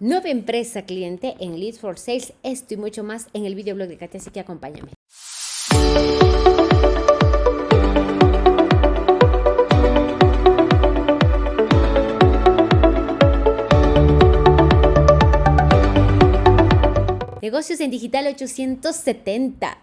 nueva empresa cliente en Leads for Sales. Esto y mucho más en el videoblog de Katia, así que acompáñame. Negocios en Digital 870.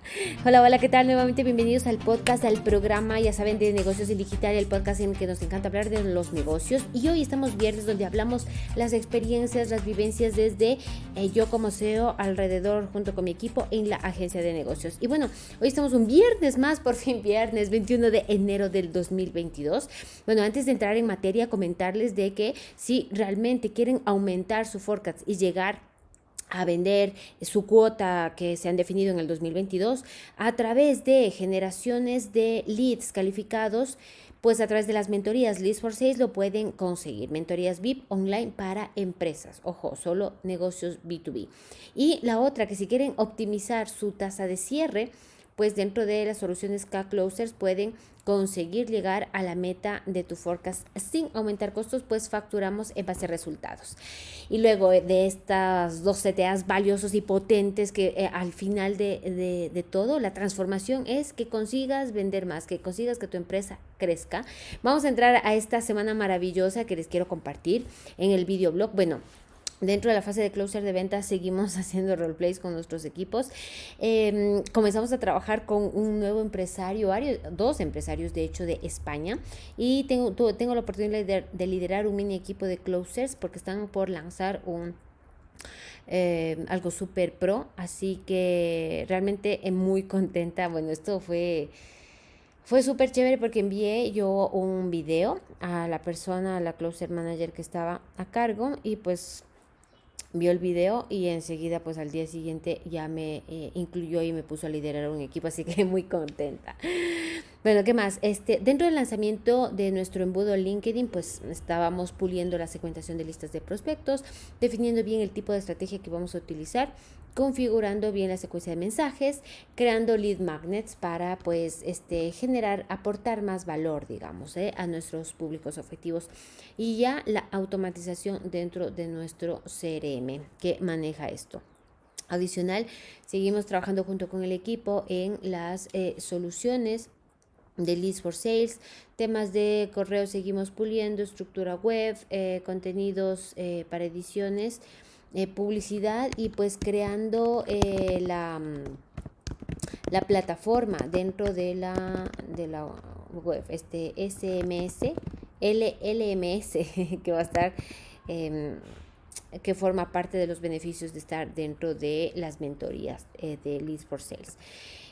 Hola, hola, ¿qué tal? Nuevamente bienvenidos al podcast, al programa, ya saben, de Negocios en Digital, el podcast en el que nos encanta hablar de los negocios. Y hoy estamos viernes donde hablamos las experiencias, las vivencias desde eh, yo como CEO alrededor junto con mi equipo en la agencia de negocios. Y bueno, hoy estamos un viernes más, por fin viernes 21 de enero del 2022. Bueno, antes de entrar en materia, comentarles de que si realmente quieren aumentar su forecast y llegar a vender su cuota que se han definido en el 2022 a través de generaciones de leads calificados, pues a través de las mentorías Leads for Sales lo pueden conseguir. Mentorías VIP online para empresas. Ojo, solo negocios B2B. Y la otra, que si quieren optimizar su tasa de cierre, pues dentro de las soluciones K-Closers pueden conseguir llegar a la meta de tu forecast sin aumentar costos, pues facturamos en base a resultados. Y luego de estas dos CTAs valiosos y potentes que eh, al final de, de, todo, la transformación es que consigas vender más, que consigas que tu empresa crezca. Vamos a entrar a esta semana maravillosa que les quiero compartir en el videoblog. Bueno, Dentro de la fase de closer de ventas seguimos haciendo roleplays con nuestros equipos. Em, comenzamos a trabajar con un nuevo empresario, dos empresarios de hecho de España y tengo, tengo la oportunidad de, liderar un mini equipo de closers porque están por lanzar un em, algo súper pro, así que realmente muy contenta. Bueno, esto fue fue súper chévere porque envié yo un video a la persona, a la closer manager que estaba a cargo y pues vio el video y enseguida pues al día siguiente ya me eh, incluyó y me puso a liderar un equipo, así que muy contenta. Bueno, ¿qué más? Este, dentro del lanzamiento de nuestro embudo LinkedIn, pues estábamos puliendo la segmentación de listas de prospectos, definiendo bien el tipo de estrategia que vamos a utilizar configurando bien la secuencia de mensajes, creando lead magnets para pues este generar, aportar más valor, digamos, ¿eh? a nuestros públicos objetivos y ya la automatización dentro de nuestro CRM que maneja esto. Adicional, seguimos trabajando junto con el equipo en las eh, soluciones de Leads for Sales, temas de correo seguimos puliendo, estructura web, eh, contenidos para ediciones eh, publicidad y pues creando eh, la, mm, la plataforma dentro de la, de la web, este SMS, LLMS, que va a estar, em, que forma parte de los beneficios de estar dentro de las mentorías eh, de Leads for Sales.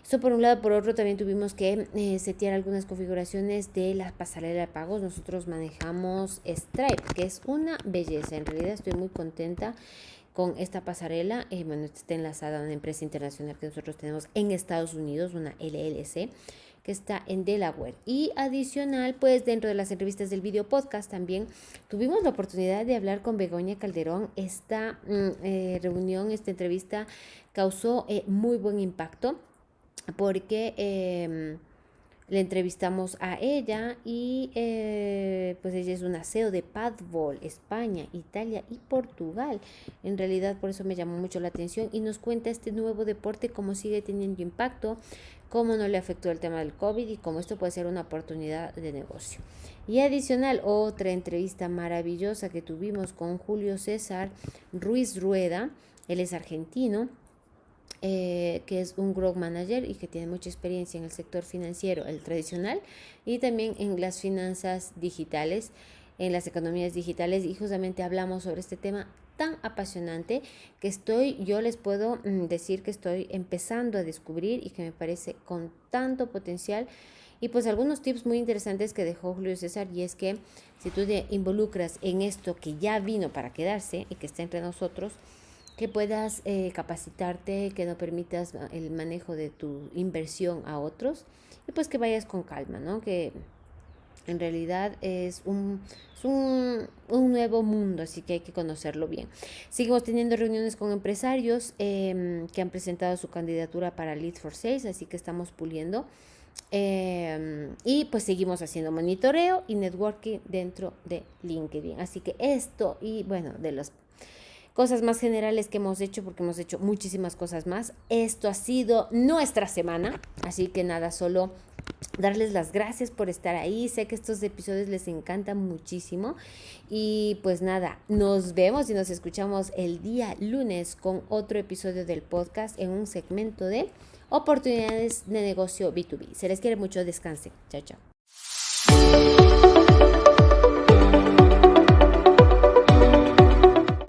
Eso por un lado, por otro también tuvimos que setear algunas configuraciones de la pasarela de pagos. Nosotros manejamos Stripe, que es una belleza. En realidad estoy muy contenta con esta pasarela. Eh, bueno, está enlazada a una empresa internacional que nosotros tenemos en Estados Unidos, una LLC que está en Delaware. Y adicional, pues dentro de las entrevistas del video podcast también tuvimos la oportunidad de hablar con Begoña Calderón. Esta mm, eh, reunión, esta entrevista causó eh, muy buen impacto porque em, le entrevistamos a ella y eh, pues ella es una CEO de Padbol, España, Italia y Portugal. En realidad por eso me llamó mucho la atención y nos cuenta este nuevo deporte, cómo sigue teniendo impacto, cómo no le afectó el tema del COVID y cómo esto puede ser una oportunidad de negocio. Y adicional, otra entrevista maravillosa que tuvimos con Julio César Ruiz Rueda, él es argentino eh, que es un growth manager y que tiene mucha experiencia en el sector financiero, el tradicional, y también en las finanzas digitales, en las economías digitales. Y justamente hablamos sobre este tema tan apasionante que estoy, yo les puedo mm, decir que estoy empezando a descubrir y que me parece con tanto potencial. Y pues algunos tips muy interesantes que dejó Julio César y es que si tú te involucras en esto que ya vino para quedarse y que está entre nosotros, que puedas eh, capacitarte, que no permitas el manejo de tu inversión a otros y pues que vayas con calma, ¿no? Que en realidad es un, un, nuevo mundo, así que hay que conocerlo bien. Seguimos teniendo reuniones con empresarios em, que han presentado su candidatura para Lead for Sales, así que estamos puliendo. Em, y pues seguimos haciendo monitoreo y networking dentro de LinkedIn. Así que esto y bueno, de los cosas más generales que hemos hecho, porque hemos hecho muchísimas cosas más. Esto ha sido nuestra semana, así que nada, solo darles las gracias por estar ahí. Sé que estos episodios les encantan muchísimo. Y pues nada, nos vemos y nos escuchamos el día lunes con otro episodio del podcast en un segmento de oportunidades de negocio B2B. Se les quiere mucho, descansen. Chao, chao.